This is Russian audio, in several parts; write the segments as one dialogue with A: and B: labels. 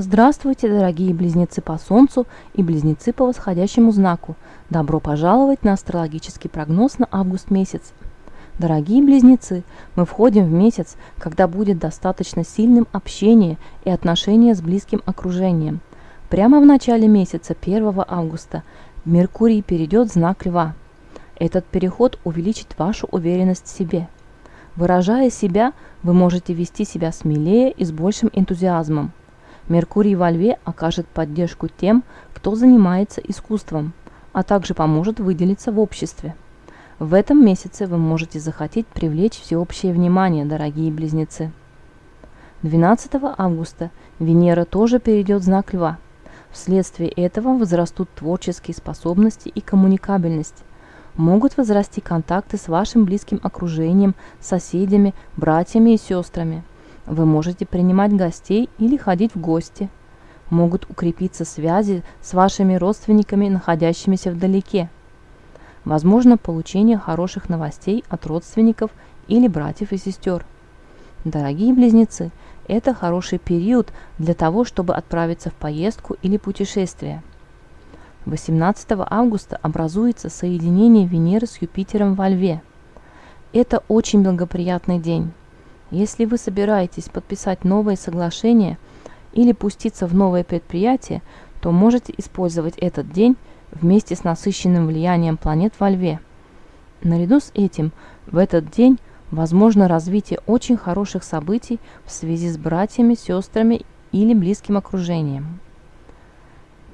A: Здравствуйте, дорогие близнецы по Солнцу и близнецы по восходящему знаку. Добро пожаловать на астрологический прогноз на август месяц. Дорогие близнецы, мы входим в месяц, когда будет достаточно сильным общение и отношение с близким окружением. Прямо в начале месяца, 1 августа, Меркурий перейдет в знак Льва. Этот переход увеличит вашу уверенность в себе. Выражая себя, вы можете вести себя смелее и с большим энтузиазмом. Меркурий во Льве окажет поддержку тем, кто занимается искусством, а также поможет выделиться в обществе. В этом месяце вы можете захотеть привлечь всеобщее внимание, дорогие близнецы. 12 августа Венера тоже перейдет в знак Льва. Вследствие этого возрастут творческие способности и коммуникабельность. Могут возрасти контакты с вашим близким окружением, соседями, братьями и сестрами – вы можете принимать гостей или ходить в гости. Могут укрепиться связи с вашими родственниками, находящимися вдалеке. Возможно получение хороших новостей от родственников или братьев и сестер. Дорогие близнецы, это хороший период для того, чтобы отправиться в поездку или путешествие. 18 августа образуется соединение Венеры с Юпитером во Льве. Это очень благоприятный день. Если вы собираетесь подписать новое соглашение или пуститься в новое предприятие, то можете использовать этот день вместе с насыщенным влиянием планет во Льве. Наряду с этим, в этот день возможно развитие очень хороших событий в связи с братьями, сестрами или близким окружением.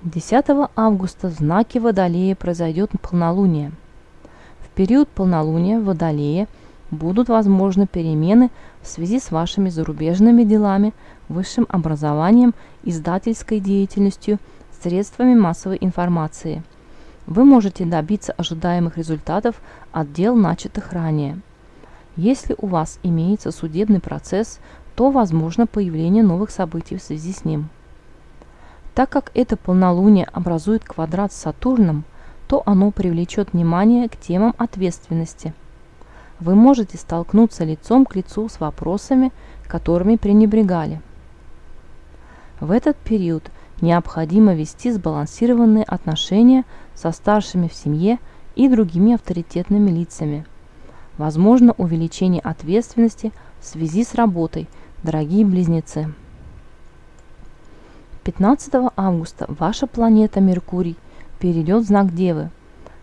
A: 10 августа в знаке Водолея произойдет полнолуние. В период полнолуния в Водолее – будут возможны перемены в связи с вашими зарубежными делами, высшим образованием, издательской деятельностью, средствами массовой информации. Вы можете добиться ожидаемых результатов от дел, начатых ранее. Если у вас имеется судебный процесс, то возможно появление новых событий в связи с ним. Так как это полнолуние образует квадрат с Сатурном, то оно привлечет внимание к темам ответственности – вы можете столкнуться лицом к лицу с вопросами, которыми пренебрегали. В этот период необходимо вести сбалансированные отношения со старшими в семье и другими авторитетными лицами. Возможно увеличение ответственности в связи с работой, дорогие близнецы. 15 августа ваша планета Меркурий перейдет в знак Девы.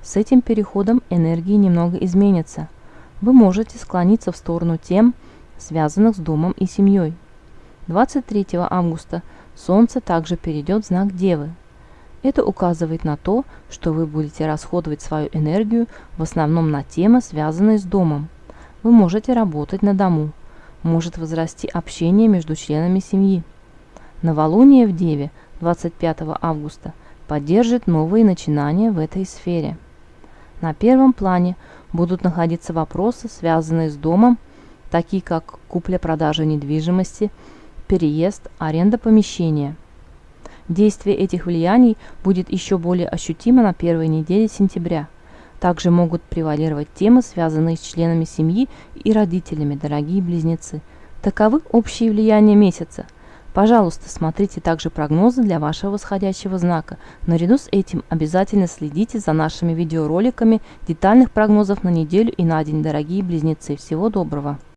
A: С этим переходом энергии немного изменятся – вы можете склониться в сторону тем, связанных с домом и семьей. 23 августа Солнце также перейдет в знак Девы. Это указывает на то, что вы будете расходовать свою энергию в основном на темы, связанные с домом. Вы можете работать на дому. Может возрасти общение между членами семьи. Новолуние в Деве 25 августа поддержит новые начинания в этой сфере. На первом плане будут находиться вопросы, связанные с домом, такие как купля-продажа недвижимости, переезд, аренда помещения. Действие этих влияний будет еще более ощутимо на первой неделе сентября. Также могут превалировать темы, связанные с членами семьи и родителями, дорогие близнецы. Таковы общие влияния месяца – Пожалуйста, смотрите также прогнозы для вашего восходящего знака. Наряду с этим обязательно следите за нашими видеороликами детальных прогнозов на неделю и на день, дорогие близнецы. Всего доброго!